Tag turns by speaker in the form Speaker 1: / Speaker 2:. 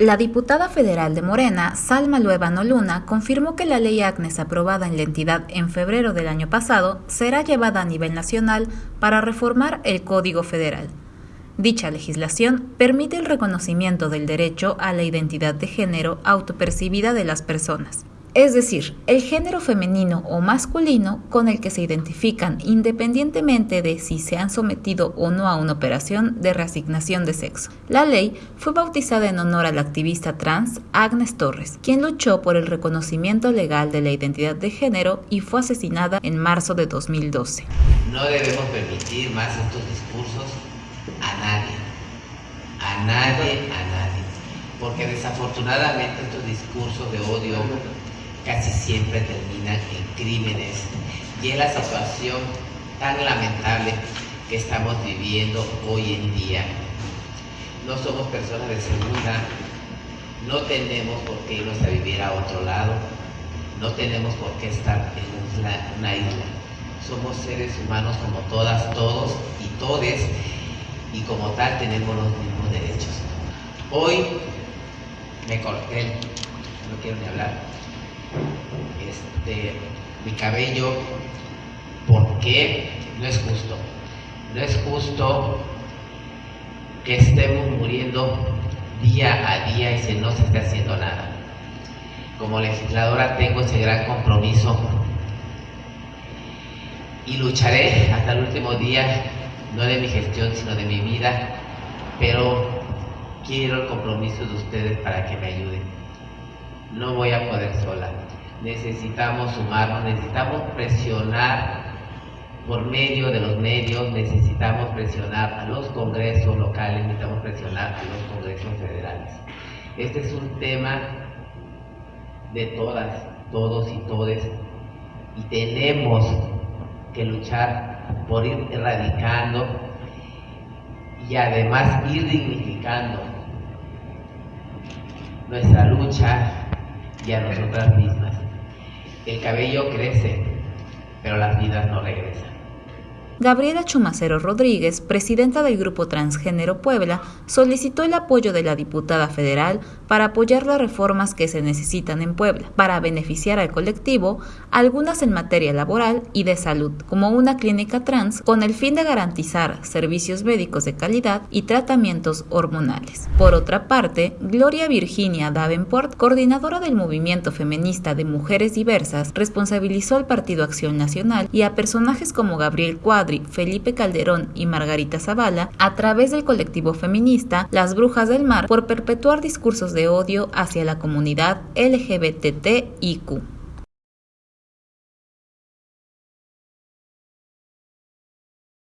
Speaker 1: La diputada federal de Morena, Salma Luevano Luna, confirmó que la ley Agnes aprobada en la entidad en febrero del año pasado será llevada a nivel nacional para reformar el Código Federal. Dicha legislación permite el reconocimiento del derecho a la identidad de género autopercibida de las personas, es decir, el género femenino o masculino con el que se identifican independientemente de si se han sometido o no a una operación de reasignación de sexo. La ley fue bautizada en honor a la activista trans Agnes Torres, quien luchó por el reconocimiento legal de la identidad de género y fue asesinada en marzo de 2012.
Speaker 2: No debemos permitir más estos discursos a nadie, a nadie, a nadie, porque desafortunadamente estos discursos de odio casi siempre terminan en crímenes y es la situación tan lamentable que estamos viviendo hoy en día. No somos personas de segunda, no tenemos por qué irnos a vivir a otro lado, no tenemos por qué estar en una isla. Somos seres humanos como todas, todos y todes y como tal tenemos los mismos derechos. Hoy me corté, no quiero ni hablar, este, mi cabello porque no es justo. No es justo que estemos muriendo día a día y se no se esté haciendo nada. Como legisladora tengo ese gran compromiso y lucharé hasta el último día, no de mi gestión, sino de mi vida, pero quiero el compromiso de ustedes para que me ayuden no voy a poder sola. Necesitamos sumarnos, necesitamos presionar por medio de los medios, necesitamos presionar a los congresos locales, necesitamos presionar a los congresos federales. Este es un tema de todas, todos y todes, y tenemos que luchar por ir erradicando y además ir dignificando nuestra lucha y a nosotras mismas. El cabello crece, pero las vidas no regresan.
Speaker 1: Gabriela Chumacero Rodríguez, presidenta del Grupo Transgénero Puebla, solicitó el apoyo de la diputada federal para apoyar las reformas que se necesitan en Puebla, para beneficiar al colectivo, algunas en materia laboral y de salud, como una clínica trans, con el fin de garantizar servicios médicos de calidad y tratamientos hormonales. Por otra parte, Gloria Virginia Davenport, coordinadora del movimiento feminista de mujeres diversas, responsabilizó al Partido Acción Nacional y a personajes como Gabriel Cuadro, Felipe Calderón y Margarita Zavala a través del colectivo feminista Las Brujas del Mar por perpetuar discursos de odio hacia la comunidad LGBTIQ.